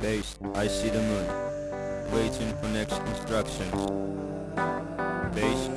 Base, I see the moon. Waiting for next instructions. Base,